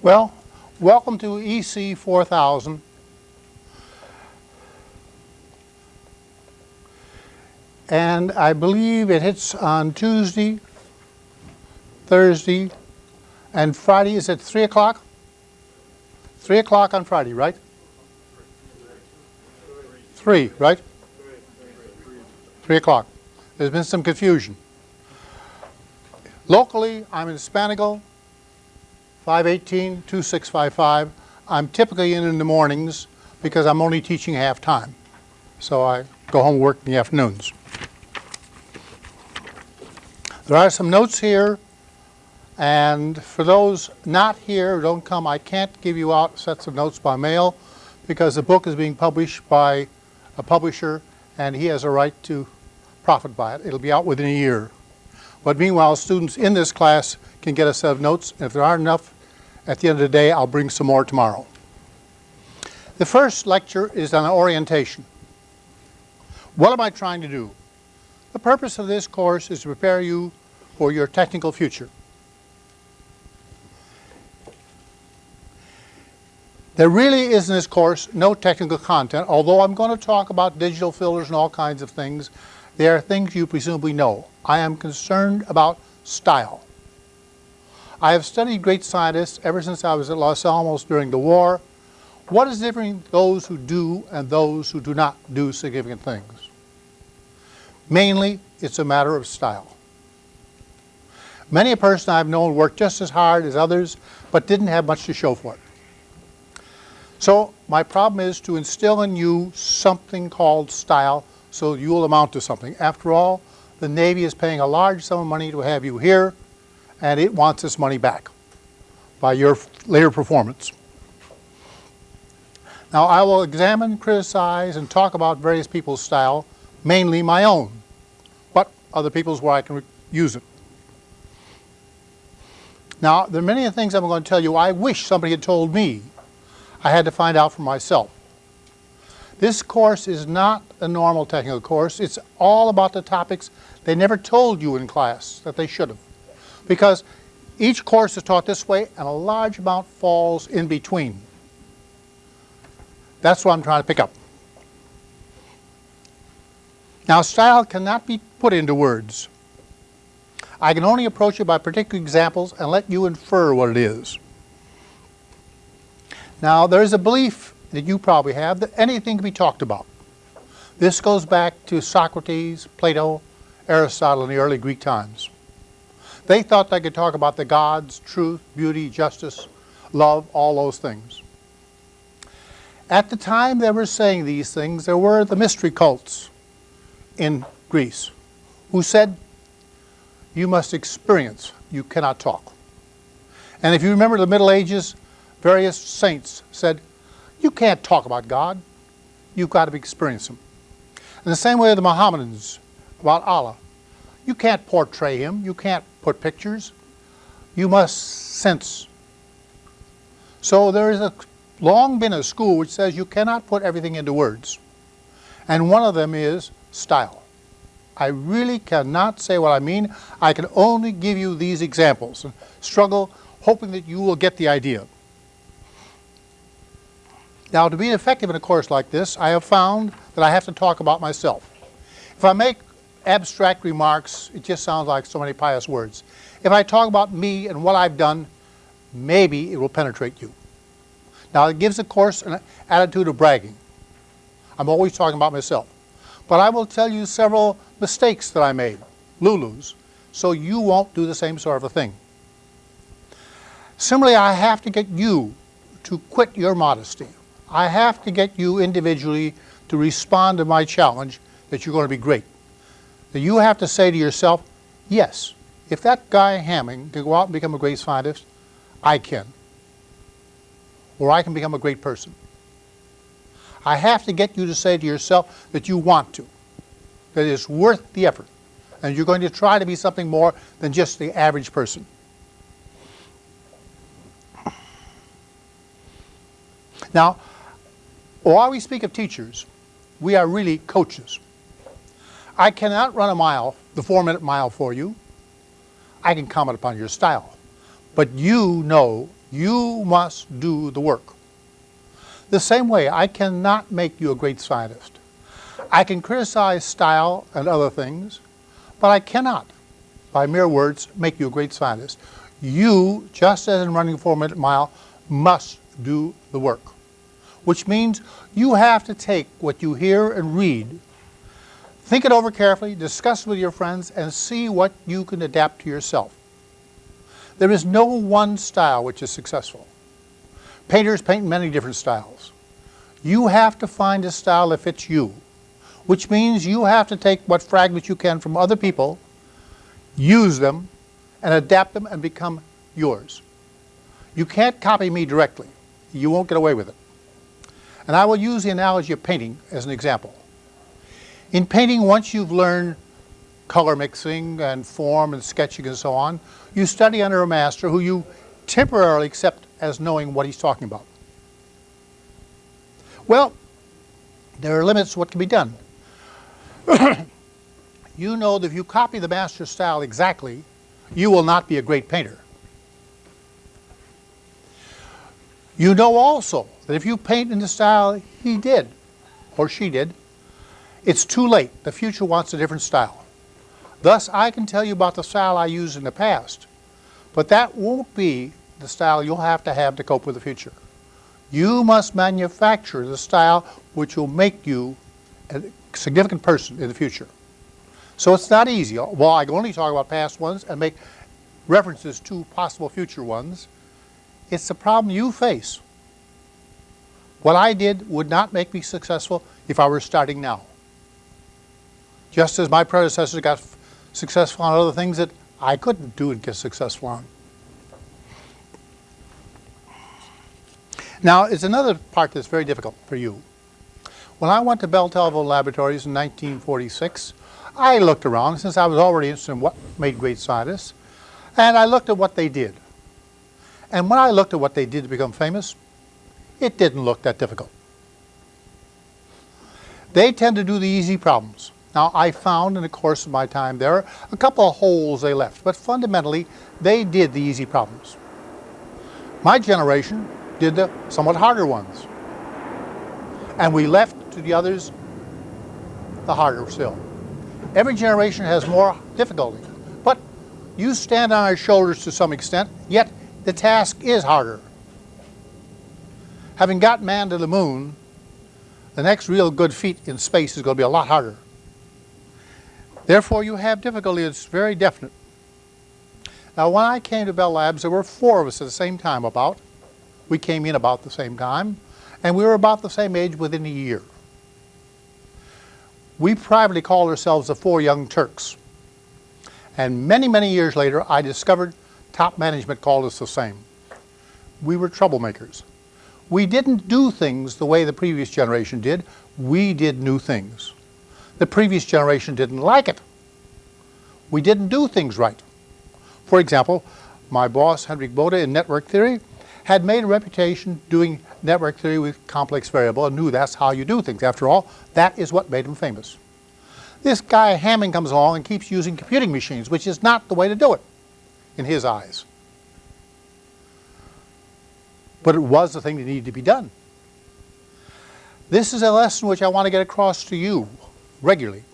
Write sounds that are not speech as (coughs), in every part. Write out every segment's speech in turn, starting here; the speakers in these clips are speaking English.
Well, welcome to EC 4000. And I believe it hits on Tuesday, Thursday, and Friday is at 3 o'clock? 3 o'clock on Friday, right? 3, right? 3 o'clock. There's been some confusion. Locally, I'm in Spanagel, 518-2655. I'm typically in in the mornings because I'm only teaching half-time. So I go home work in the afternoons. There are some notes here, and for those not here who don't come, I can't give you out sets of notes by mail because the book is being published by a publisher and he has a right to profit by it. It'll be out within a year. But meanwhile, students in this class can get a set of notes. If there aren't enough, at the end of the day, I'll bring some more tomorrow. The first lecture is on orientation. What am I trying to do? The purpose of this course is to prepare you for your technical future. There really is in this course no technical content, although I'm going to talk about digital filters and all kinds of things. They are things you presumably know. I am concerned about style. I have studied great scientists ever since I was at Los Alamos during the war. What is different those who do and those who do not do significant things? Mainly, it's a matter of style. Many a person I've known worked just as hard as others, but didn't have much to show for it. So my problem is to instill in you something called style so you will amount to something. After all, the Navy is paying a large sum of money to have you here, and it wants its money back by your later performance. Now I will examine, criticize, and talk about various people's style, mainly my own, but other people's where I can use it. Now, there are many things I'm going to tell you I wish somebody had told me. I had to find out for myself. This course is not a normal technical course. It's all about the topics they never told you in class that they should have. Because each course is taught this way and a large amount falls in between. That's what I'm trying to pick up. Now style cannot be put into words. I can only approach it by particular examples and let you infer what it is. Now there's a belief that you probably have that anything can be talked about. This goes back to Socrates, Plato, Aristotle in the early Greek times. They thought they could talk about the gods, truth, beauty, justice, love, all those things. At the time they were saying these things, there were the mystery cults in Greece who said, you must experience, you cannot talk. And if you remember the Middle Ages, various saints said, you can't talk about God. You've got to experience Him. In the same way the Mohammedans about Allah. You can't portray Him. You can't put pictures. You must sense. So there is a long been a school which says you cannot put everything into words. And one of them is style. I really cannot say what I mean. I can only give you these examples and struggle hoping that you will get the idea. Now, to be effective in a course like this, I have found that I have to talk about myself. If I make abstract remarks, it just sounds like so many pious words. If I talk about me and what I've done, maybe it will penetrate you. Now, it gives the course an attitude of bragging. I'm always talking about myself. But I will tell you several mistakes that I made, Lulus, so you won't do the same sort of a thing. Similarly, I have to get you to quit your modesty. I have to get you individually to respond to my challenge that you're going to be great. That you have to say to yourself, yes, if that guy Hamming can go out and become a great scientist, I can. Or I can become a great person. I have to get you to say to yourself that you want to, that it's worth the effort, and you're going to try to be something more than just the average person. Now, while we speak of teachers, we are really coaches. I cannot run a mile, the four-minute mile for you. I can comment upon your style. But you know You must do the work. The same way, I cannot make you a great scientist. I can criticize style and other things, but I cannot, by mere words, make you a great scientist. You, just as in running a four-minute mile, must do the work, which means you have to take what you hear and read, think it over carefully, discuss it with your friends, and see what you can adapt to yourself. There is no one style which is successful. Painters paint many different styles. You have to find a style that fits you, which means you have to take what fragments you can from other people, use them, and adapt them and become yours. You can't copy me directly. You won't get away with it. And I will use the analogy of painting as an example. In painting, once you've learned color mixing and form and sketching and so on, you study under a master who you temporarily accept as knowing what he's talking about. Well, there are limits to what can be done. (coughs) you know that if you copy the master's style exactly, you will not be a great painter. You know also that if you paint in the style he did, or she did, it's too late. The future wants a different style. Thus, I can tell you about the style I used in the past, but that won't be the style you'll have to have to cope with the future. You must manufacture the style which will make you a significant person in the future. So it's not easy. Well, I can only talk about past ones and make references to possible future ones. It's the problem you face. What I did would not make me successful if I were starting now. Just as my predecessors got successful on other things that I couldn't do and get successful on. Now, it's another part that's very difficult for you. When I went to Bell Telephone Laboratories in 1946, I looked around since I was already interested in what made great scientists, and I looked at what they did. And when I looked at what they did to become famous, it didn't look that difficult. They tend to do the easy problems. Now, I found in the course of my time there a couple of holes they left, but fundamentally, they did the easy problems. My generation did the somewhat harder ones. And we left to the others the harder still. Every generation has more difficulty, but you stand on our shoulders to some extent, yet the task is harder. Having got man to the moon, the next real good feat in space is going to be a lot harder. Therefore, you have difficulty. It's very definite. Now, when I came to Bell Labs, there were four of us at the same time about. We came in about the same time, and we were about the same age within a year. We privately called ourselves the Four Young Turks. And many, many years later, I discovered top management called us the same. We were troublemakers. We didn't do things the way the previous generation did. We did new things. The previous generation didn't like it. We didn't do things right. For example, my boss, Hendrik Bode, in network theory, had made a reputation doing network theory with complex variable and knew that's how you do things. After all, that is what made him famous. This guy Hamming comes along and keeps using computing machines, which is not the way to do it in his eyes. But it was the thing that needed to be done. This is a lesson which I want to get across to you regularly.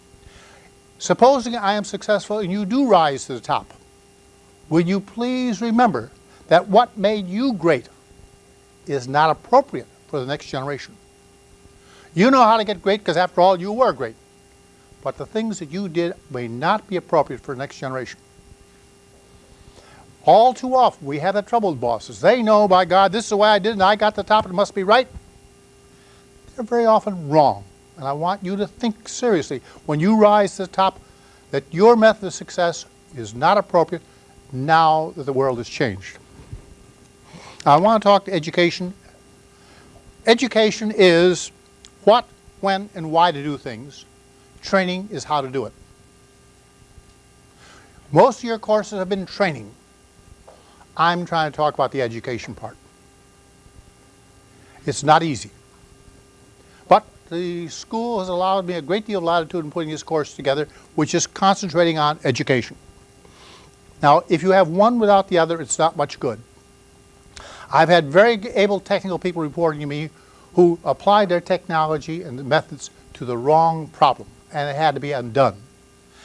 Supposing I am successful and you do rise to the top, will you please remember that what made you great is not appropriate for the next generation. You know how to get great because after all you were great. But the things that you did may not be appropriate for the next generation. All too often we have that trouble with bosses. They know, by God, this is the way I did and I got the top, it must be right. They're very often wrong. And I want you to think seriously when you rise to the top that your method of success is not appropriate now that the world has changed. I want to talk to education. Education is what, when, and why to do things. Training is how to do it. Most of your courses have been training. I'm trying to talk about the education part. It's not easy. But the school has allowed me a great deal of latitude in putting this course together, which is concentrating on education. Now, if you have one without the other, it's not much good. I've had very able technical people reporting to me who applied their technology and the methods to the wrong problem, and it had to be undone.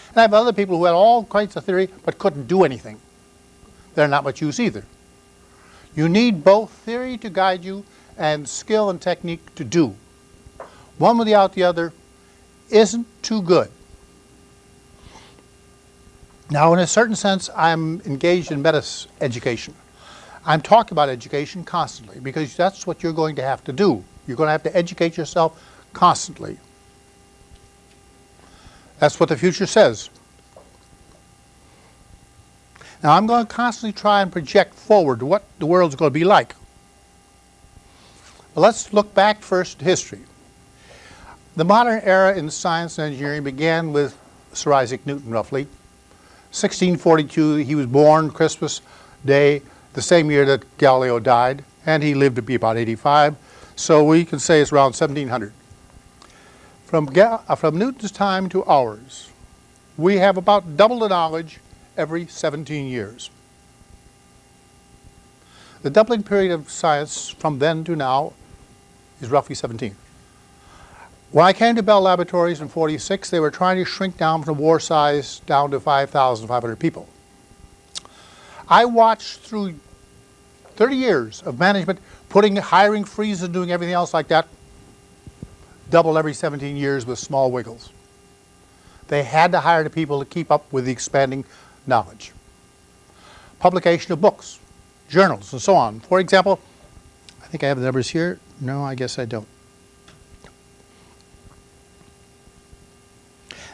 And I have other people who had all kinds of theory but couldn't do anything. They're not much use either. You need both theory to guide you and skill and technique to do. One without the other isn't too good. Now, in a certain sense, I'm engaged in meta education. I'm talking about education constantly because that's what you're going to have to do. You're going to have to educate yourself constantly. That's what the future says. Now I'm going to constantly try and project forward what the world's going to be like. But let's look back first to history. The modern era in science and engineering began with Sir Isaac Newton, roughly. 1642, he was born Christmas Day, the same year that Galileo died, and he lived to be about 85. So we can say it's around 1700. From, uh, from Newton's time to ours, we have about double the knowledge every 17 years. The doubling period of science from then to now is roughly 17. When I came to Bell Laboratories in 46, they were trying to shrink down from war size down to 5,500 people. I watched through 30 years of management putting hiring freezes and doing everything else like that, double every 17 years with small wiggles. They had to hire the people to keep up with the expanding knowledge. Publication of books, journals, and so on. For example, I think I have the numbers here. No, I guess I don't.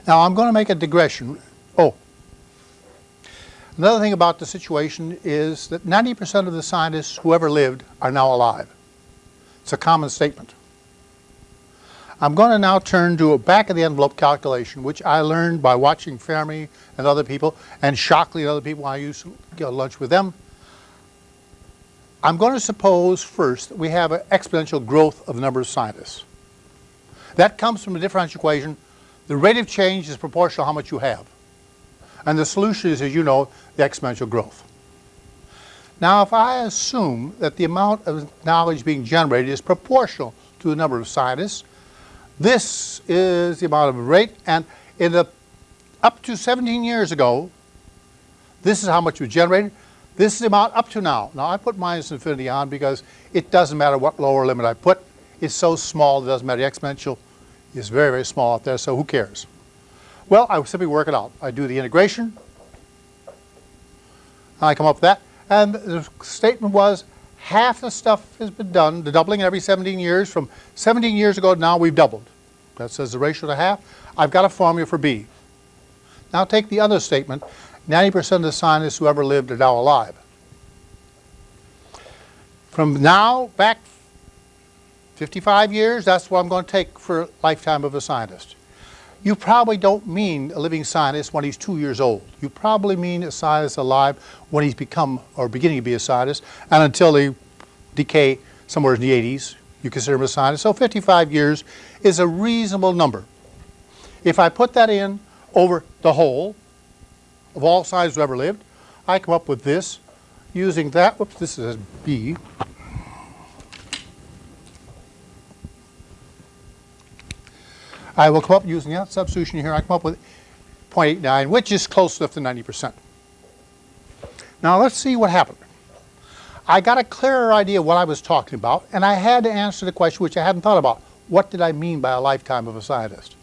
Now I'm going to make a digression. Oh, another thing about the situation is that 90% of the scientists who ever lived are now alive. It's a common statement. I'm going to now turn to a back of the envelope calculation, which I learned by watching Fermi and other people, and Shockley and other people when I used to go lunch with them. I'm going to suppose first that we have an exponential growth of the number of scientists. That comes from the differential equation. The rate of change is proportional to how much you have. And the solution is, as you know, the exponential growth. Now, if I assume that the amount of knowledge being generated is proportional to the number of scientists, this is the amount of rate, and in the up to 17 years ago, this is how much was generated. This is the amount up to now. Now I put minus infinity on because it doesn't matter what lower limit I put. It's so small it doesn't matter. The exponential is very, very small out there, so who cares? Well, I simply work it out. I do the integration. I come up with that. And the statement was half the stuff has been done, the doubling every 17 years. From 17 years ago to now, we've doubled. That says the ratio to half. I've got a formula for B. Now take the other statement. 90% of the scientists who ever lived are now alive. From now back 55 years, that's what I'm going to take for a lifetime of a scientist. You probably don't mean a living scientist when he's two years old. You probably mean a scientist alive when he's become or beginning to be a scientist and until they decay somewhere in the 80s, you consider him a scientist. So 55 years is a reasonable number. If I put that in over the whole of all scientists who ever lived, I come up with this using that, whoops, this is B, I will come up using that substitution here. I come up with 0.89, which is close enough to 90%. Now let's see what happened. I got a clearer idea of what I was talking about, and I had to answer the question which I hadn't thought about. What did I mean by a lifetime of a scientist?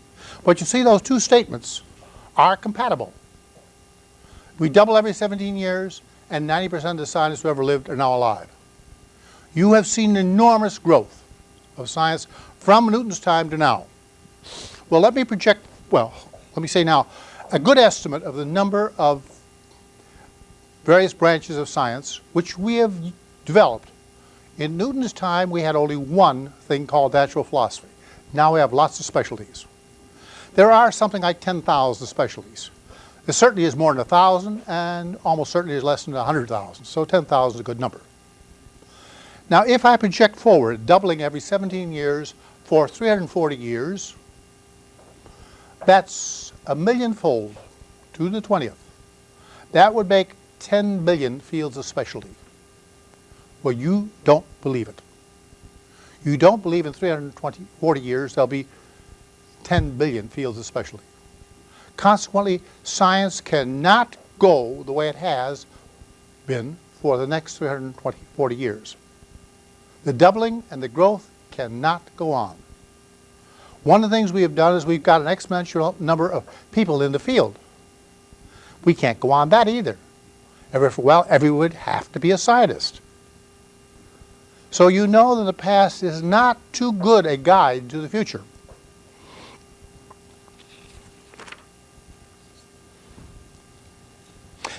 But you see those two statements are compatible. We double every 17 years, and 90% of the scientists who ever lived are now alive. You have seen enormous growth of science from Newton's time to now. Well, let me project, well, let me say now, a good estimate of the number of various branches of science which we have developed. In Newton's time, we had only one thing called natural philosophy. Now we have lots of specialties. There are something like 10,000 specialties. There certainly is more than 1,000 and almost certainly is less than 100,000. So 10,000 is a good number. Now if I project forward, doubling every 17 years for 340 years, that's a millionfold to the 20th. That would make 10 billion fields of specialty. Well, you don't believe it. You don't believe in 320, 40 years there'll be 10 billion fields of specialty. Consequently, science cannot go the way it has been for the next 320, 40 years. The doubling and the growth cannot go on. One of the things we have done is we've got an exponential number of people in the field. We can't go on that either. Well, everyone would have to be a scientist. So you know that the past is not too good a guide to the future.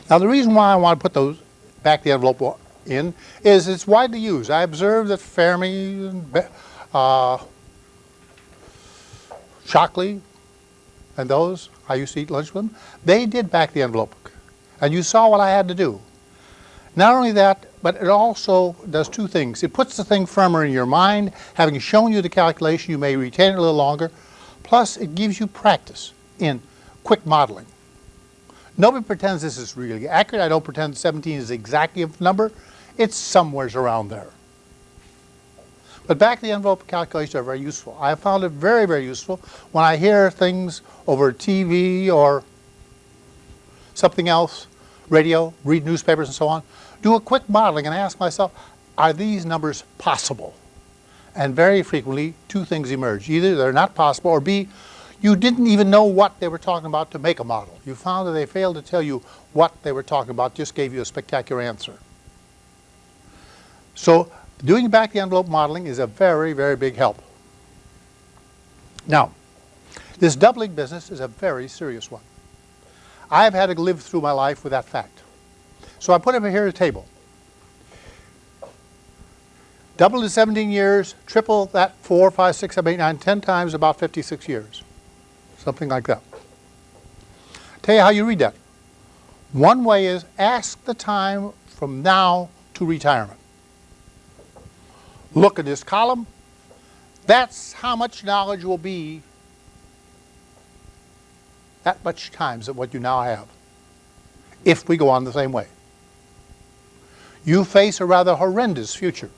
Now the reason why I want to put those back the envelope in is it's widely used. I observed that Fermi, uh, Shockley, and those, I used to eat lunch with them, they did back the envelope. And you saw what I had to do. Not only that, but it also does two things. It puts the thing firmer in your mind. Having shown you the calculation, you may retain it a little longer. Plus, it gives you practice in quick modeling. Nobody pretends this is really accurate. I don't pretend 17 is exactly a number. It's somewheres around there. But back the envelope calculations are very useful. I found it very, very useful when I hear things over TV or something else, radio, read newspapers and so on, do a quick modeling and ask myself, are these numbers possible? And very frequently, two things emerge. Either they're not possible, or B, you didn't even know what they were talking about to make a model. You found that they failed to tell you what they were talking about, just gave you a spectacular answer. So doing back the envelope modeling is a very, very big help. Now, this doubling business is a very serious one. I have had to live through my life with that fact. So I put over here a table. Double in 17 years, triple that 4, 5, 6, 7, 8, 9, 10 times, about 56 years something like that. Tell you how you read that. One way is ask the time from now to retirement. Look at this column. That's how much knowledge will be that much times of what you now have if we go on the same way. You face a rather horrendous future.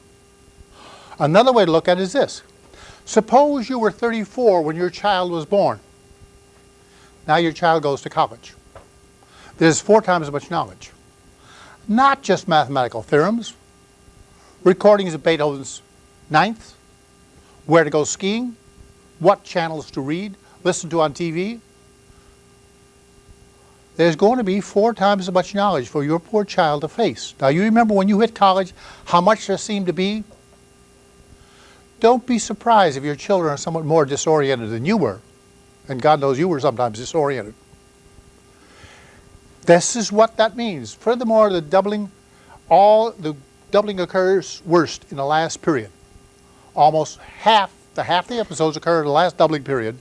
Another way to look at it is this. Suppose you were 34 when your child was born. Now your child goes to college. There's four times as much knowledge. Not just mathematical theorems, recordings of Beethoven's Ninth, where to go skiing, what channels to read, listen to on TV. There's going to be four times as much knowledge for your poor child to face. Now you remember when you hit college, how much there seemed to be? Don't be surprised if your children are somewhat more disoriented than you were. And God knows you were sometimes disoriented. This is what that means. Furthermore, the doubling, all the doubling occurs worst in the last period. Almost half, the half the episodes occur in the last doubling period,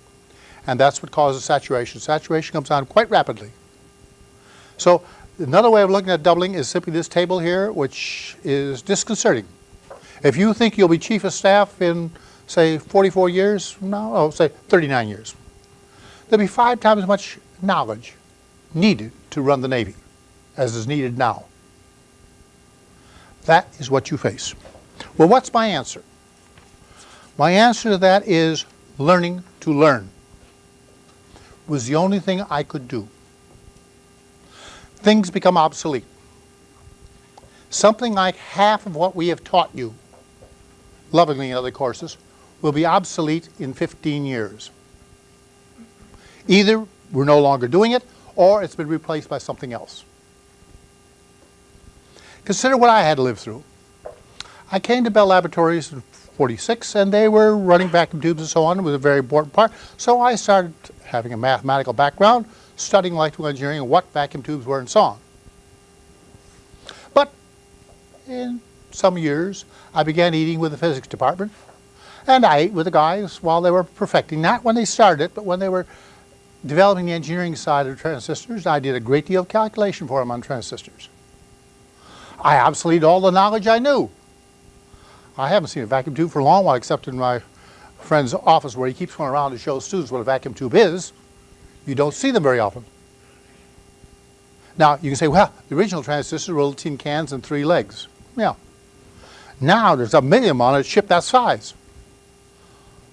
and that's what causes saturation. Saturation comes on quite rapidly. So another way of looking at doubling is simply this table here, which is disconcerting. If you think you'll be chief of staff in, say, 44 years, no, oh, say 39 years there'll be five times as much knowledge needed to run the Navy as is needed now. That is what you face. Well, what's my answer? My answer to that is learning to learn was the only thing I could do. Things become obsolete. Something like half of what we have taught you, lovingly in other courses, will be obsolete in 15 years. Either we're no longer doing it, or it's been replaced by something else. Consider what I had to live through. I came to Bell Laboratories in 46, and they were running vacuum tubes and so on. It was a very important part. So I started having a mathematical background, studying electrical engineering and what vacuum tubes were and so on. But in some years, I began eating with the physics department, and I ate with the guys while they were perfecting, not when they started it, but when they were developing the engineering side of transistors, I did a great deal of calculation for them on transistors. I obsoleted all the knowledge I knew. I haven't seen a vacuum tube for a long while except in my friend's office where he keeps going around to show students what a vacuum tube is. You don't see them very often. Now, you can say, well, the original transistors were little tin cans and three legs. Yeah. Now there's a million on it shipped that size.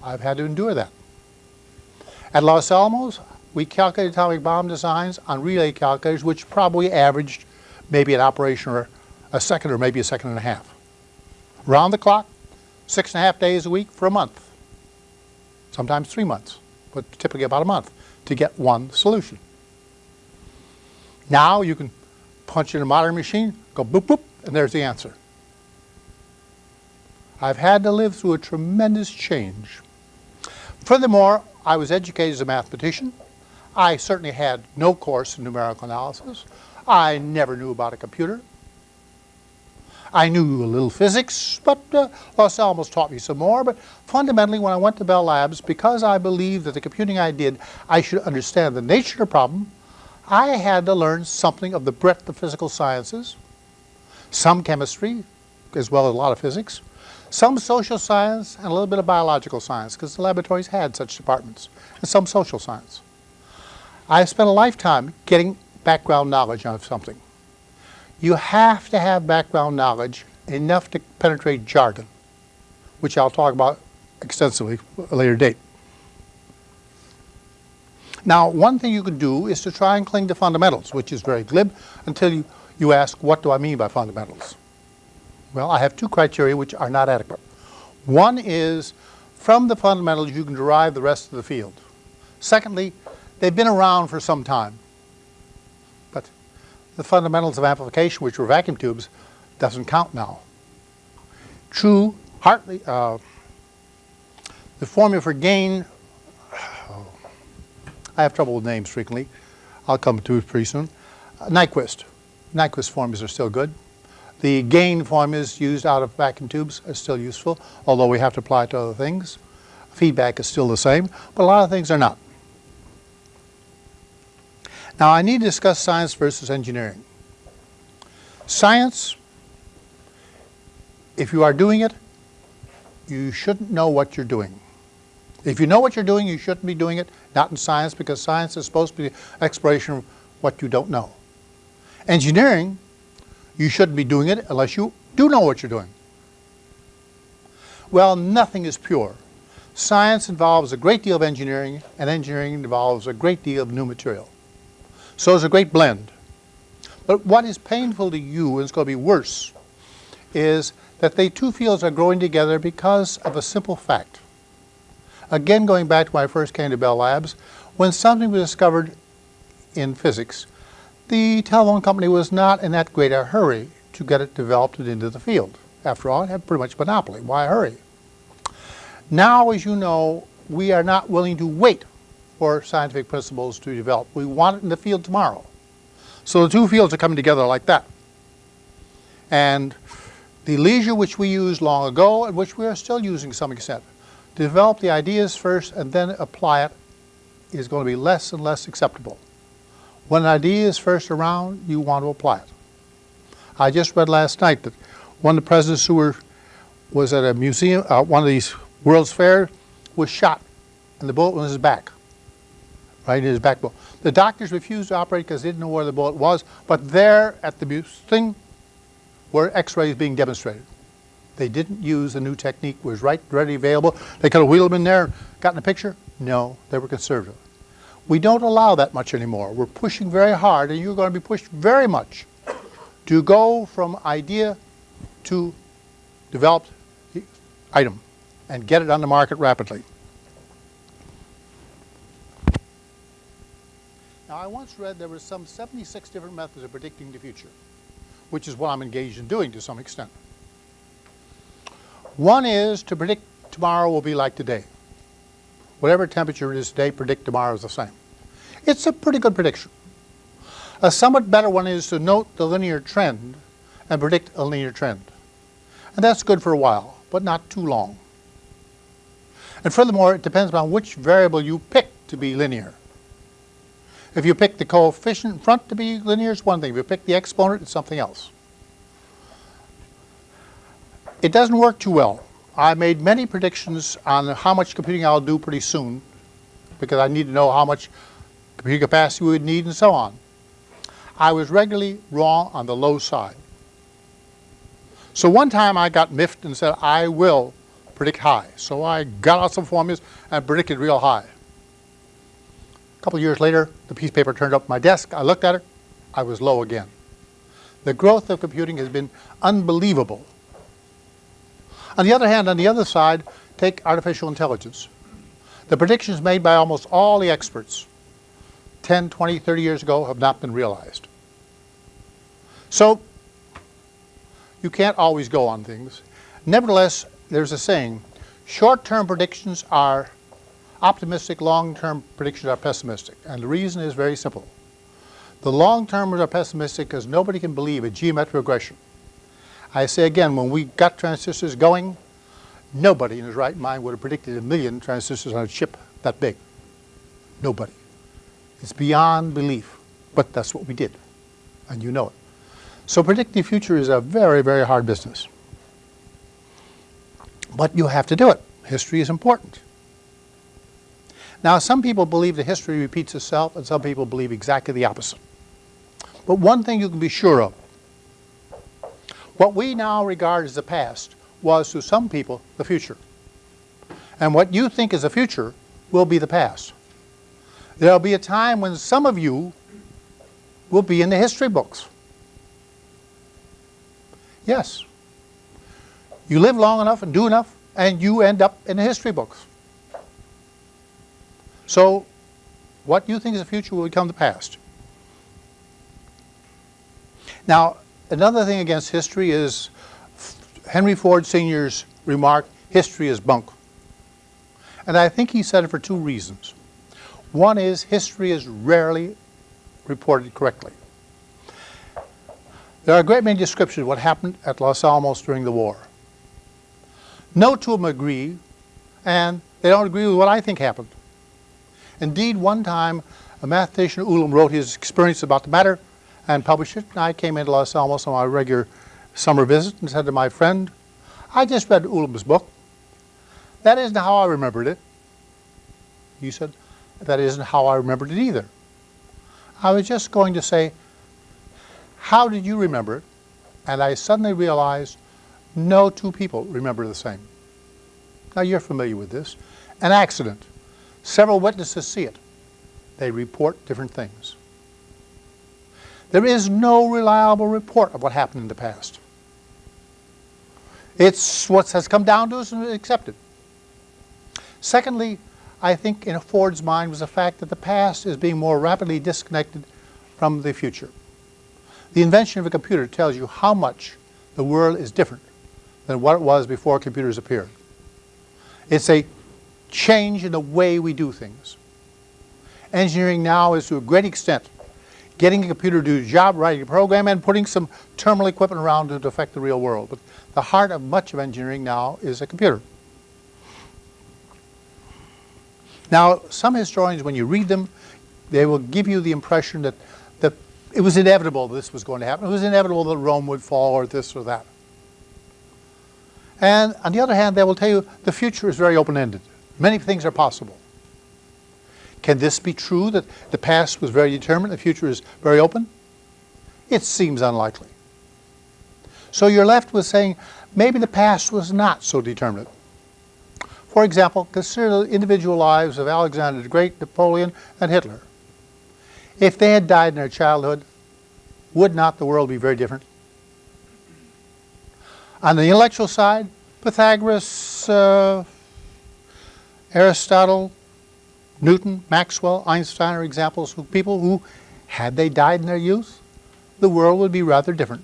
I've had to endure that. At Los Alamos, we calculated atomic bomb designs on relay calculators, which probably averaged maybe an operation or a second or maybe a second and a half. Round the clock, six and a half days a week for a month. Sometimes three months, but typically about a month to get one solution. Now you can punch in a modern machine, go boop boop, and there's the answer. I've had to live through a tremendous change. Furthermore, I was educated as a mathematician. I certainly had no course in numerical analysis. I never knew about a computer. I knew a little physics, but uh, Los Alamos taught me some more. But fundamentally, when I went to Bell Labs, because I believed that the computing I did, I should understand the nature of the problem, I had to learn something of the breadth of physical sciences, some chemistry, as well as a lot of physics, some social science, and a little bit of biological science, because the laboratories had such departments, and some social science. I spent a lifetime getting background knowledge on something. You have to have background knowledge enough to penetrate jargon, which I'll talk about extensively at a later date. Now, one thing you can do is to try and cling to fundamentals, which is very glib, until you, you ask, what do I mean by fundamentals? Well, I have two criteria which are not adequate. One is, from the fundamentals you can derive the rest of the field. Secondly, they've been around for some time. The fundamentals of amplification, which were vacuum tubes, doesn't count now. True, Hartley, uh, the formula for gain, oh, (sighs) I have trouble with names frequently. I'll come to it pretty soon. Uh, Nyquist. Nyquist formulas are still good. The gain formulas used out of vacuum tubes are still useful, although we have to apply it to other things. Feedback is still the same, but a lot of things are not. Now I need to discuss science versus engineering. Science, if you are doing it, you shouldn't know what you're doing. If you know what you're doing, you shouldn't be doing it, not in science, because science is supposed to be exploration of what you don't know. Engineering you shouldn't be doing it unless you do know what you're doing. Well, nothing is pure. Science involves a great deal of engineering, and engineering involves a great deal of new material. So it's a great blend. But what is painful to you, and it's going to be worse, is that the two fields are growing together because of a simple fact. Again, going back to when I first came to Bell Labs, when something was discovered in physics, the telephone company was not in that great a hurry to get it developed and into the field. After all, it had pretty much monopoly. Why hurry? Now, as you know, we are not willing to wait for scientific principles to develop. We want it in the field tomorrow. So the two fields are coming together like that. And the leisure which we used long ago and which we are still using to some extent, to develop the ideas first and then apply it is going to be less and less acceptable. When an idea is first around, you want to apply it. I just read last night that one of the presidents who were, was at a museum, uh, one of these World's Fair, was shot, and the bullet was in his back, right in his back bone. The doctors refused to operate because they didn't know where the bullet was, but there at the thing where x-rays being demonstrated. They didn't use the new technique, was right, ready, available. They could have wheeled them in there, gotten a picture. No, they were conservative. We don't allow that much anymore. We're pushing very hard, and you're going to be pushed very much to go from idea to developed item and get it on the market rapidly. Now, I once read there were some 76 different methods of predicting the future, which is what I'm engaged in doing to some extent. One is to predict tomorrow will be like today. Whatever temperature it is today, predict tomorrow is the same. It's a pretty good prediction. A somewhat better one is to note the linear trend and predict a linear trend. And that's good for a while, but not too long. And furthermore, it depends on which variable you pick to be linear. If you pick the coefficient in front to be linear, it's one thing. If you pick the exponent, it's something else. It doesn't work too well. I made many predictions on how much computing I'll do pretty soon because I need to know how much computing capacity we would need and so on. I was regularly wrong on the low side. So one time I got miffed and said, I will predict high. So I got out some formulas and predicted real high. A couple years later, the piece of paper turned up my desk. I looked at it. I was low again. The growth of computing has been unbelievable. On the other hand, on the other side, take artificial intelligence. The predictions made by almost all the experts 10, 20, 30 years ago have not been realized. So you can't always go on things. Nevertheless, there's a saying, short-term predictions are optimistic, long-term predictions are pessimistic. And the reason is very simple. The long-termers are pessimistic because nobody can believe a geometric regression. I say again, when we got transistors going, nobody in his right mind would have predicted a million transistors on a chip that big. Nobody. It's beyond belief, but that's what we did, and you know it. So predicting the future is a very, very hard business. But you have to do it. History is important. Now, some people believe that history repeats itself, and some people believe exactly the opposite. But one thing you can be sure of, what we now regard as the past was to some people the future. And what you think is the future will be the past. There will be a time when some of you will be in the history books. Yes. You live long enough and do enough, and you end up in the history books. So what you think is the future will become the past. Now, another thing against history is Henry Ford Sr.'s remark, history is bunk. And I think he said it for two reasons. One is history is rarely reported correctly. There are a great many descriptions of what happened at Los Alamos during the war. No two of them agree, and they don't agree with what I think happened. Indeed, one time, a mathematician, Ulam, wrote his experience about the matter and published it. And I came into Los Alamos on my regular summer visit and said to my friend, I just read Ulam's book. That isn't how I remembered it. He said, that isn't how I remembered it either. I was just going to say, how did you remember it? And I suddenly realized no two people remember the same. Now you're familiar with this. An accident. Several witnesses see it. They report different things. There is no reliable report of what happened in the past. It's what has come down to us and accepted. Secondly, I think in Ford's mind was the fact that the past is being more rapidly disconnected from the future. The invention of a computer tells you how much the world is different than what it was before computers appeared. It's a change in the way we do things. Engineering now is to a great extent getting a computer to do a job, writing a program, and putting some terminal equipment around to affect the real world. But the heart of much of engineering now is a computer. Now, some historians, when you read them, they will give you the impression that, that it was inevitable this was going to happen. It was inevitable that Rome would fall or this or that. And on the other hand, they will tell you the future is very open-ended. Many things are possible. Can this be true that the past was very determined, the future is very open? It seems unlikely. So you're left with saying maybe the past was not so determinate. For example, consider the individual lives of Alexander the Great, Napoleon, and Hitler. If they had died in their childhood, would not the world be very different? On the intellectual side, Pythagoras, uh, Aristotle, Newton, Maxwell, Einstein are examples of people who, had they died in their youth, the world would be rather different.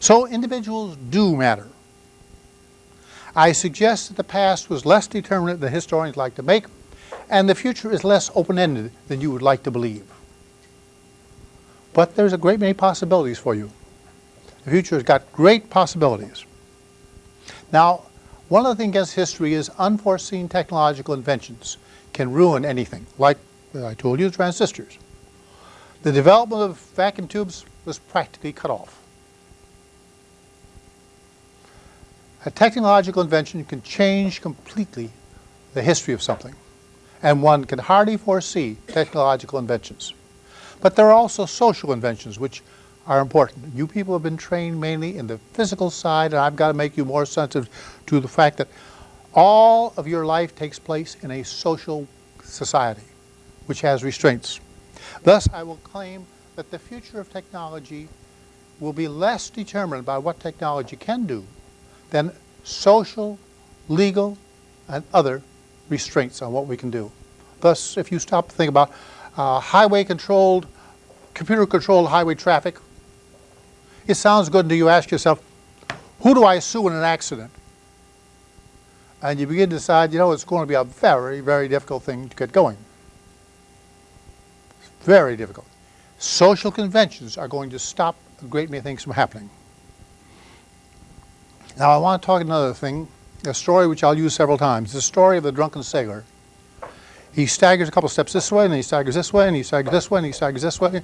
So individuals do matter. I suggest that the past was less determinate than historians like to make, and the future is less open-ended than you would like to believe. But there's a great many possibilities for you. The future has got great possibilities. Now, one of the things against history is unforeseen technological inventions can ruin anything, like I told you, transistors. The development of vacuum tubes was practically cut off. A technological invention can change completely the history of something, and one can hardly foresee technological inventions. But there are also social inventions which are important. You people have been trained mainly in the physical side, and I've got to make you more sensitive to the fact that all of your life takes place in a social society, which has restraints. Thus, I will claim that the future of technology will be less determined by what technology can do than social, legal, and other restraints on what we can do. Thus, if you stop to think about uh, highway-controlled, computer-controlled highway traffic, it sounds good until you ask yourself, who do I sue in an accident? And you begin to decide, you know, it's going to be a very, very difficult thing to get going. It's Very difficult. Social conventions are going to stop a great many things from happening. Now I want to talk another thing, a story which I'll use several times, the story of the drunken sailor. He staggers a couple steps this way, and he staggers this way, and he staggers this way, and he staggers this way.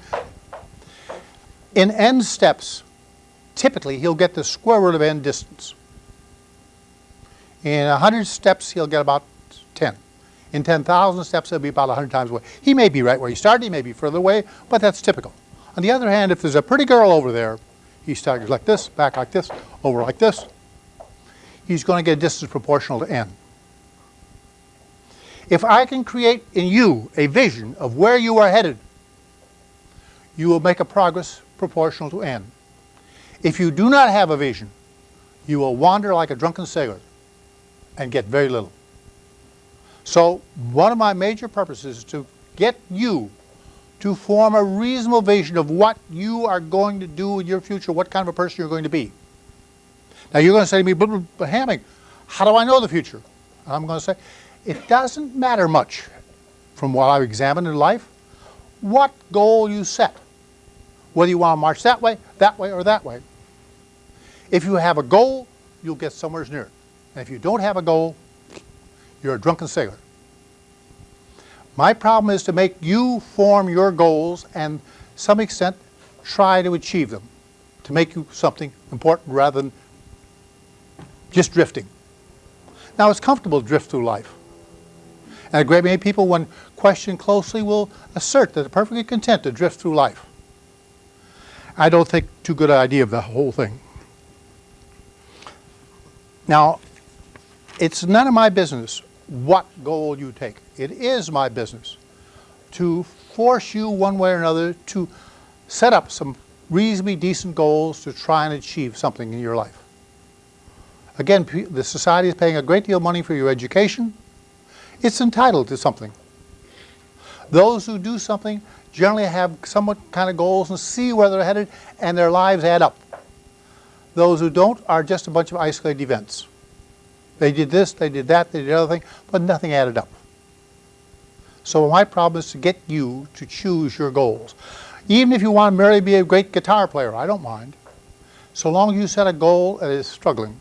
In n steps, typically he'll get the square root of n distance. In 100 steps, he'll get about 10. In 10,000 steps, he'll be about 100 times away. He may be right where he started, he may be further away, but that's typical. On the other hand, if there's a pretty girl over there, he staggers like this, back like this, over like this. He's going to get a distance proportional to n. If I can create in you a vision of where you are headed, you will make a progress proportional to n. If you do not have a vision, you will wander like a drunken sailor and get very little. So one of my major purposes is to get you to form a reasonable vision of what you are going to do in your future, what kind of a person you're going to be. Now you're going to say to me, but, but Hamming, how do I know the future? And I'm going to say, it doesn't matter much from what I've examined in life, what goal you set, whether you want to march that way, that way, or that way. If you have a goal, you'll get somewhere near it. And if you don't have a goal, you're a drunken sailor. My problem is to make you form your goals and some extent try to achieve them, to make you something important rather than just drifting. Now it's comfortable to drift through life. And a great many people, when questioned closely, will assert that they're perfectly content to drift through life. I don't think too good an idea of the whole thing. Now, it's none of my business what goal you take. It is my business to force you one way or another to set up some reasonably decent goals to try and achieve something in your life. Again, the society is paying a great deal of money for your education. It's entitled to something. Those who do something generally have somewhat kind of goals and see where they're headed and their lives add up. Those who don't are just a bunch of isolated events. They did this, they did that, they did the other thing, but nothing added up. So my problem is to get you to choose your goals. Even if you want to merely be a great guitar player, I don't mind. So long as you set a goal that is struggling.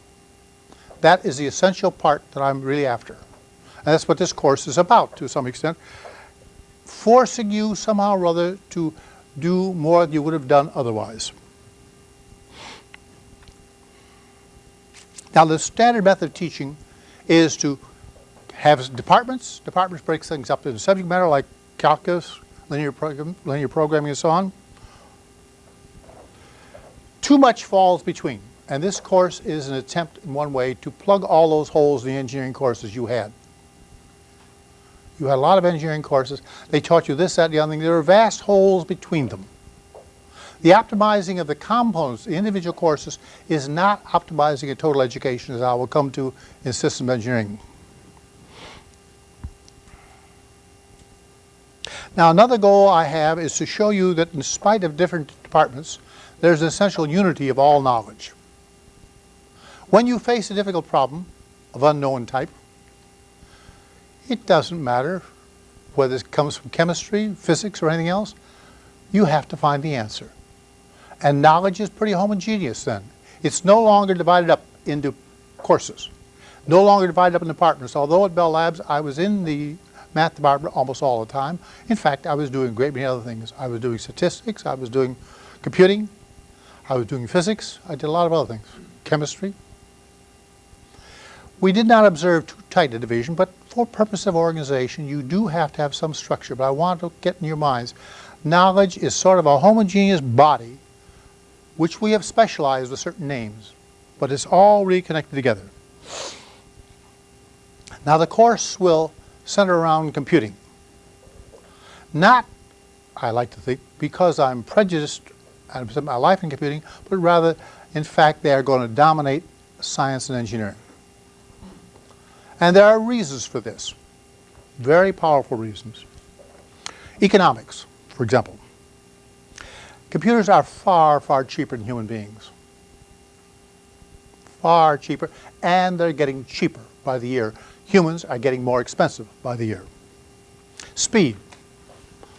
That is the essential part that I'm really after. And that's what this course is about to some extent. Forcing you somehow or other to do more than you would have done otherwise. Now the standard method of teaching is to have departments. Departments break things up into subject matter like calculus, linear, program, linear programming and so on. Too much falls between. And this course is an attempt in one way to plug all those holes in the engineering courses you had. You had a lot of engineering courses. They taught you this, that, and the other thing. There are vast holes between them. The optimizing of the components, the individual courses, is not optimizing a total education as I will come to in systems engineering. Now another goal I have is to show you that in spite of different departments, there's an essential unity of all knowledge. When you face a difficult problem of unknown type, it doesn't matter whether it comes from chemistry, physics, or anything else, you have to find the answer. And knowledge is pretty homogeneous then. It's no longer divided up into courses, no longer divided up in departments. Although at Bell Labs I was in the math department almost all the time. In fact, I was doing a great many other things. I was doing statistics, I was doing computing, I was doing physics, I did a lot of other things, chemistry. We did not observe too tight a division, but for purpose of organization, you do have to have some structure. But I want to get in your minds, knowledge is sort of a homogeneous body which we have specialized with certain names, but it's all reconnected together. Now the course will center around computing. Not, I like to think, because I'm prejudiced and my life in computing, but rather, in fact, they are going to dominate science and engineering. And there are reasons for this, very powerful reasons. Economics, for example. Computers are far, far cheaper than human beings. Far cheaper, and they're getting cheaper by the year. Humans are getting more expensive by the year. Speed,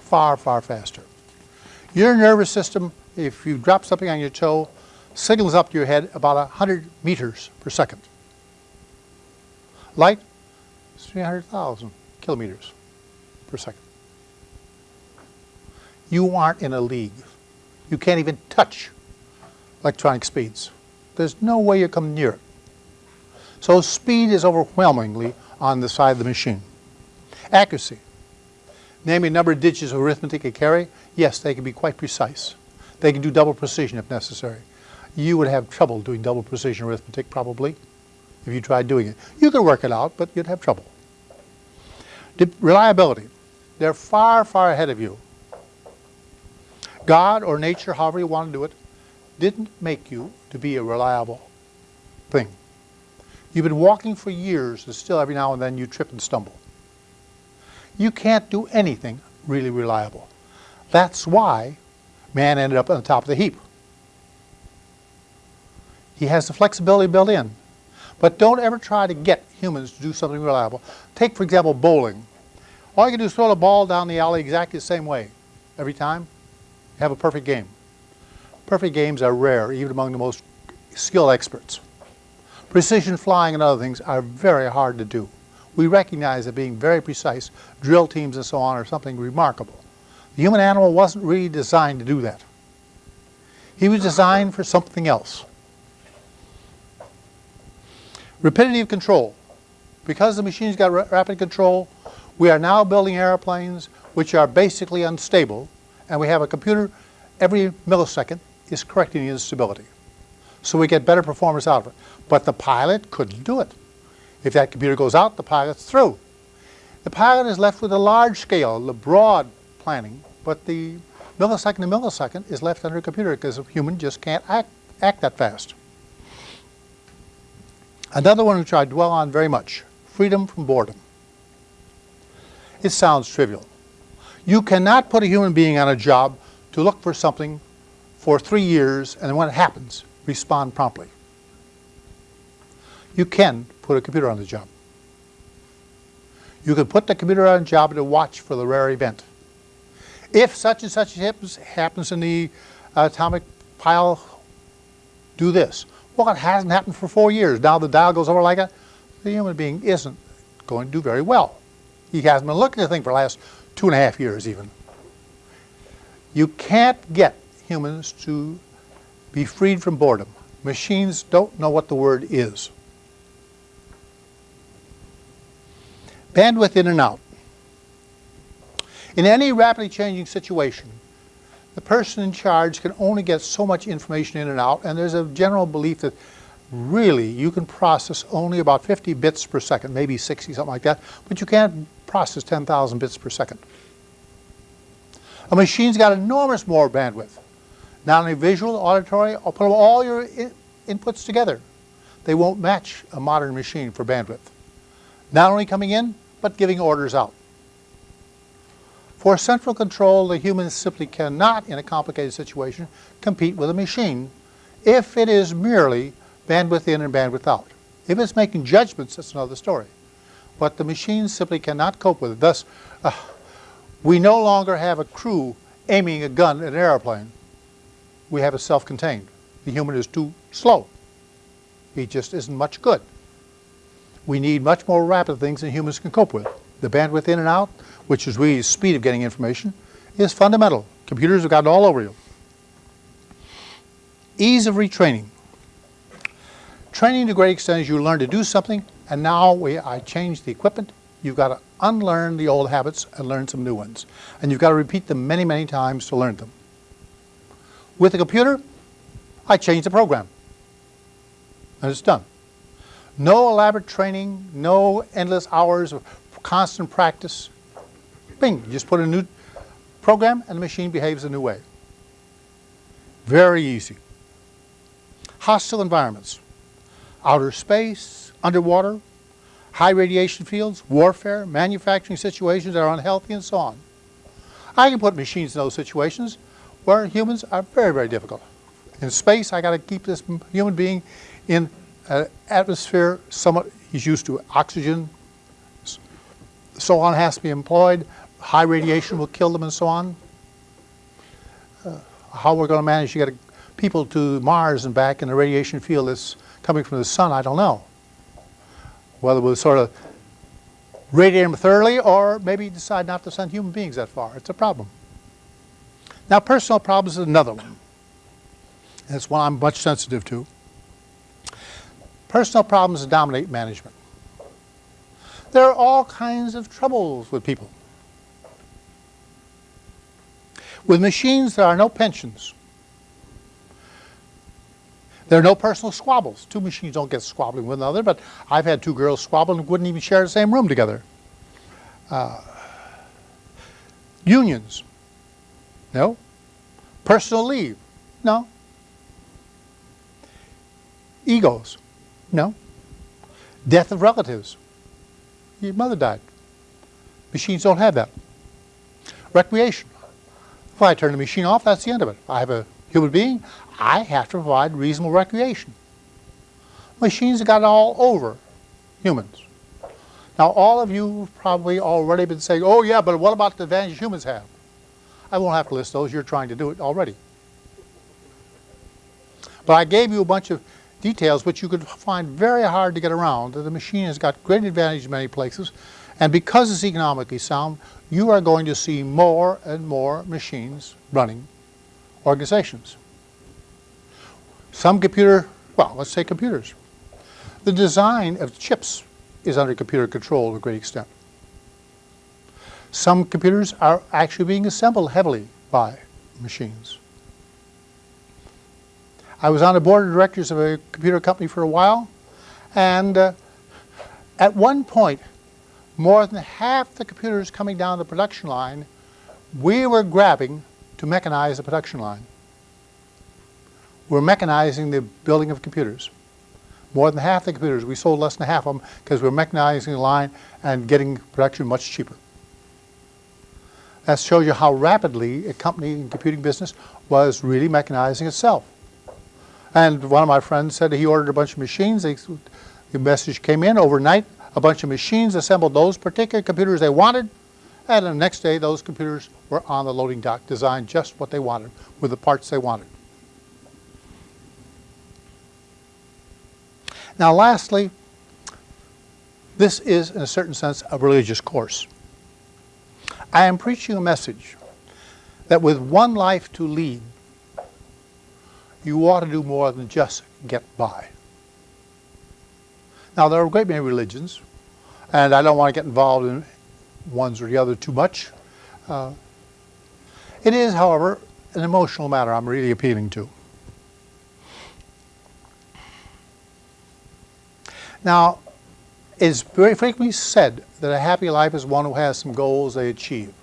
far, far faster. Your nervous system, if you drop something on your toe, signals up to your head about 100 meters per second. Light, is 300,000 kilometers per second. You aren't in a league. You can't even touch electronic speeds. There's no way you come near it. So speed is overwhelmingly on the side of the machine. Accuracy. Naming number of digits of arithmetic they carry, yes, they can be quite precise. They can do double precision if necessary. You would have trouble doing double precision arithmetic probably if you tried doing it. You could work it out, but you'd have trouble. De reliability. They're far, far ahead of you. God or nature, however you want to do it, didn't make you to be a reliable thing. You've been walking for years and still every now and then you trip and stumble. You can't do anything really reliable. That's why man ended up on the top of the heap. He has the flexibility built in. But don't ever try to get humans to do something reliable. Take, for example, bowling. All you can do is throw the ball down the alley exactly the same way every time have a perfect game. Perfect games are rare, even among the most skilled experts. Precision flying and other things are very hard to do. We recognize that being very precise, drill teams and so on, are something remarkable. The human animal wasn't really designed to do that. He was designed for something else. Rapidity of control. Because the machine's got rapid control, we are now building airplanes which are basically unstable and we have a computer every millisecond is correcting the instability. So we get better performance out of it. But the pilot couldn't do it. If that computer goes out, the pilot's through. The pilot is left with a large scale, the broad planning, but the millisecond to millisecond is left under a computer because a human just can't act, act that fast. Another one which I dwell on very much, freedom from boredom. It sounds trivial. You cannot put a human being on a job to look for something for three years and then when it happens, respond promptly. You can put a computer on the job. You can put the computer on a job to watch for the rare event. If such and such happens, happens in the atomic pile, do this. Well, it hasn't happened for four years. Now the dial goes over like that. The human being isn't going to do very well. He hasn't been looking at the thing for the last two and a half years even. You can't get humans to be freed from boredom. Machines don't know what the word is. Bandwidth in and out. In any rapidly changing situation, the person in charge can only get so much information in and out, and there's a general belief that really you can process only about 50 bits per second, maybe 60, something like that, but you can't process 10,000 bits per second. A machine's got enormous more bandwidth. Not only visual, auditory, I'll put all your in inputs together. They won't match a modern machine for bandwidth. Not only coming in, but giving orders out. For central control, the human simply cannot, in a complicated situation, compete with a machine if it is merely bandwidth in and bandwidth out. If it's making judgments, that's another story. But the machine simply cannot cope with it. Thus, uh, we no longer have a crew aiming a gun at an airplane. We have a self-contained. The human is too slow. He just isn't much good. We need much more rapid things than humans can cope with. The bandwidth in and out, which is really speed of getting information, is fundamental. Computers have gotten all over you. Ease of retraining. Training to a great extent is you learn to do something, and now we, I change the equipment. You've got to unlearn the old habits and learn some new ones. And you've got to repeat them many, many times to learn them. With a computer, I change the program. And it's done. No elaborate training, no endless hours of constant practice. Bing, you just put a new program and the machine behaves a new way. Very easy. Hostile environments. Outer space, underwater, high radiation fields, warfare, manufacturing situations that are unhealthy, and so on. I can put machines in those situations where humans are very, very difficult. In space, I got to keep this human being in an atmosphere somewhat, he's used to oxygen, so on has to be employed. High radiation will kill them and so on. Uh, how we're going to manage to get people to Mars and back in the radiation field that's coming from the sun, I don't know. Whether we'll sort of radiate them thoroughly or maybe decide not to send human beings that far. It's a problem. Now personal problems is another one. It's one I'm much sensitive to. Personal problems dominate management. There are all kinds of troubles with people. With machines, there are no pensions. There are no personal squabbles. Two machines don't get squabbling with another, but I've had two girls squabble and wouldn't even share the same room together. Uh, unions. No. Personal leave. No. Egos. No. Death of relatives. Your mother died. Machines don't have that. Recreation. If I turn the machine off, that's the end of it. I have a human being, I have to provide reasonable recreation. Machines have got it all over humans. Now all of you have probably already been saying, oh yeah, but what about the advantage humans have? I won't have to list those, you're trying to do it already. But I gave you a bunch of details which you could find very hard to get around. The machine has got great advantage in many places, and because it's economically sound, you are going to see more and more machines running organizations. Some computer, well, let's say computers. The design of chips is under computer control to a great extent. Some computers are actually being assembled heavily by machines. I was on the board of directors of a computer company for a while, and uh, at one point, more than half the computers coming down the production line, we were grabbing to mechanize the production line. We're mechanizing the building of computers. More than half the computers, we sold less than half of them because we're mechanizing the line and getting production much cheaper. That shows you how rapidly a company in computing business was really mechanizing itself. And one of my friends said he ordered a bunch of machines. They, the message came in overnight. A bunch of machines assembled those particular computers they wanted. And the next day, those computers were on the loading dock, designed just what they wanted, with the parts they wanted. Now lastly, this is, in a certain sense, a religious course. I am preaching a message that with one life to lead, you ought to do more than just get by. Now, there are a great many religions, and I don't want to get involved in ones or the other too much. Uh, it is, however, an emotional matter I'm really appealing to. Now, it's very frequently said that a happy life is one who has some goals they achieve.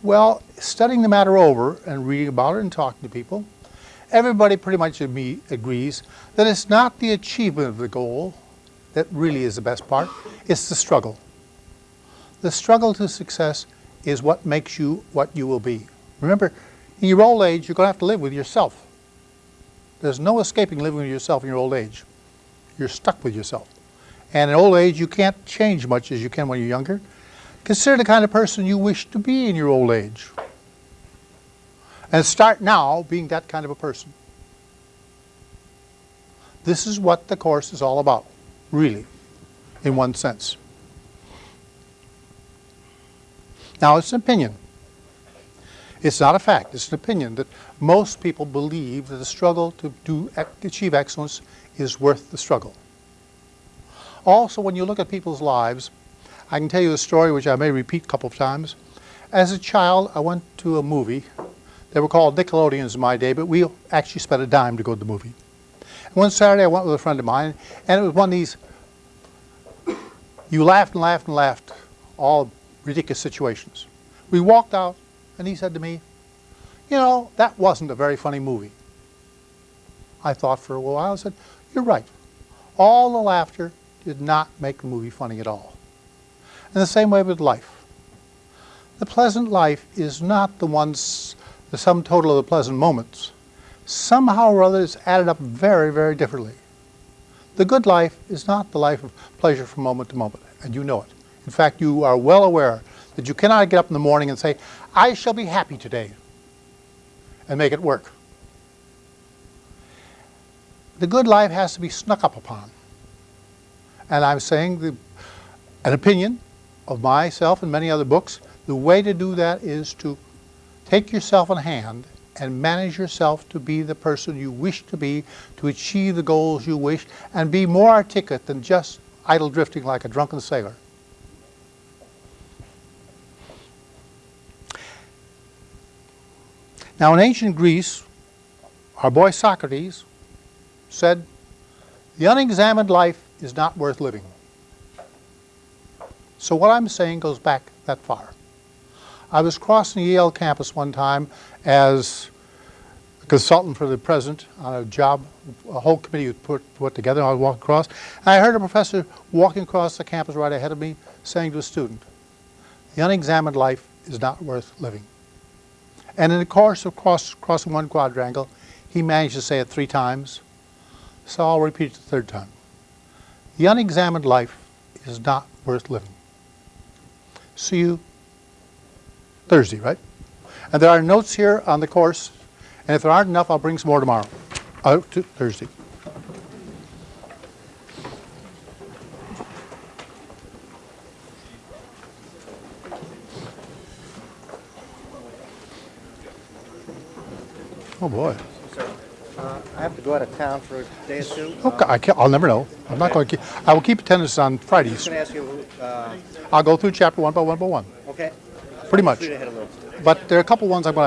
Well, studying the matter over and reading about it and talking to people, everybody pretty much agrees that it's not the achievement of the goal that really is the best part, it's the struggle. The struggle to success is what makes you what you will be. Remember, in your old age, you're going to have to live with yourself. There's no escaping living with yourself in your old age. You're stuck with yourself. And in old age, you can't change much as you can when you're younger. Consider the kind of person you wish to be in your old age. And start now being that kind of a person. This is what the course is all about, really, in one sense. Now, it's an opinion. It's not a fact. It's an opinion that most people believe that the struggle to do, achieve excellence is worth the struggle. Also, when you look at people's lives, I can tell you a story which I may repeat a couple of times. As a child, I went to a movie They were called Nickelodeons in my day, but we actually spent a dime to go to the movie. And one Saturday I went with a friend of mine, and it was one of these, you laughed and laughed and laughed, all ridiculous situations. We walked out, and he said to me, you know, that wasn't a very funny movie. I thought for a while, I said, you're right. All the laughter did not make the movie funny at all. And the same way with life. The pleasant life is not the ones, the sum total of the pleasant moments. Somehow or other it's added up very, very differently. The good life is not the life of pleasure from moment to moment, and you know it. In fact, you are well aware that you cannot get up in the morning and say, I shall be happy today, and make it work. The good life has to be snuck up upon. And I'm saying the, an opinion of myself and many other books, the way to do that is to take yourself in hand and manage yourself to be the person you wish to be, to achieve the goals you wish, and be more articulate than just idle drifting like a drunken sailor. Now in ancient Greece, our boy Socrates said, the unexamined life is not worth living. So what I'm saying goes back that far. I was crossing the Yale campus one time as a consultant for the president on a job, a whole committee put, put together, I was walking across, and I heard a professor walking across the campus right ahead of me saying to a student, the unexamined life is not worth living. And in the course of cross, crossing one quadrangle, he managed to say it three times, so I'll repeat it the third time. The unexamined life is not worth living. See you Thursday, right? And there are notes here on the course, and if there aren't enough, I'll bring some more tomorrow, uh, to Thursday. Oh, boy. Uh, I have to go out of town for a day or two. Okay, I can't, I'll never know. I'm not going to keep, I will keep attendance on I'm Fridays. going to ask you, uh, I'll go through chapter one by one by one, okay? Pretty much. But there are a couple ones I'm going to have